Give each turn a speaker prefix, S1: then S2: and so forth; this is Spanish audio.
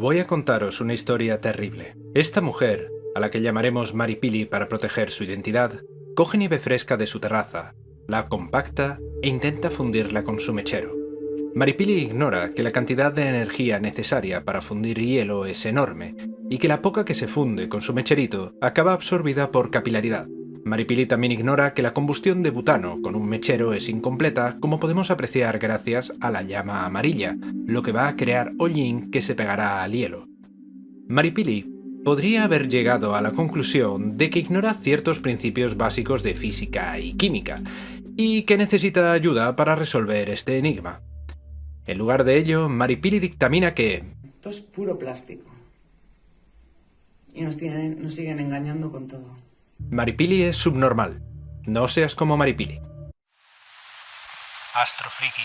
S1: Voy a contaros una historia terrible. Esta mujer, a la que llamaremos Maripili para proteger su identidad, coge nieve fresca de su terraza, la compacta e intenta fundirla con su mechero. Maripili ignora que la cantidad de energía necesaria para fundir hielo es enorme y que la poca que se funde con su mecherito acaba absorbida por capilaridad. Maripili también ignora que la combustión de butano con un mechero es incompleta, como podemos apreciar gracias a la llama amarilla, lo que va a crear hollín que se pegará al hielo. Maripili podría haber llegado a la conclusión de que ignora ciertos principios básicos de física y química, y que necesita ayuda para resolver este enigma. En lugar de ello, Maripili dictamina que...
S2: Esto es puro plástico. Y nos, siguen engañando con todo.
S1: Maripili es subnormal. No seas como Maripili.
S3: Astrofriki.